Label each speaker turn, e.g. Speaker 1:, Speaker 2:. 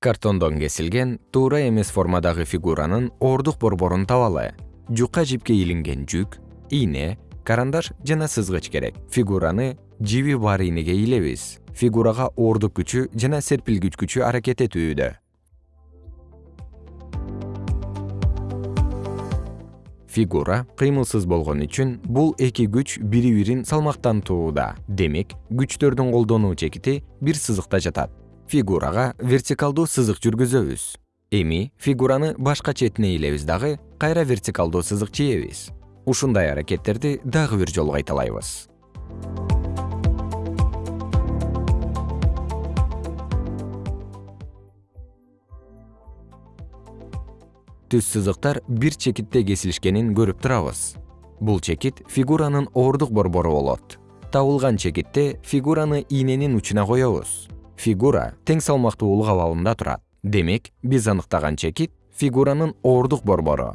Speaker 1: картондон кесилген туура эмес формадагы фигуранын оордук борборун табалы жука жипке илинген жүк ийне карандаш жана сызгыч керек. Фигураны жиби бар ийнеге илебиз. Фигурага оордук күчү жана серпилгич күчү аракет этүүдө. Фигура кыймылсыз болгон үчүн бул эки күч бири бирин салмактантууда демек күчтөрдүн колдонуу чекити бир сызыкта жатат фигурага вертикалдуу сызык жүргүзөбүз. Эми фигураны башка четине илебиз дагы кайра вертикалдуу сызык чийебиз. Ушундай аракеттерди дагы бир жолу кайталайбыз. Түз сызыктар бир чекитте кесилишкенин көрүп турабыз. Бул чекит фигуранын оордук борбору болот. Табылган чекитте фигураны ийненин учуна коебуз фигура тең салмактуулук абалында турат. Демек биз аныктаган чекит фигуранын оордук борбору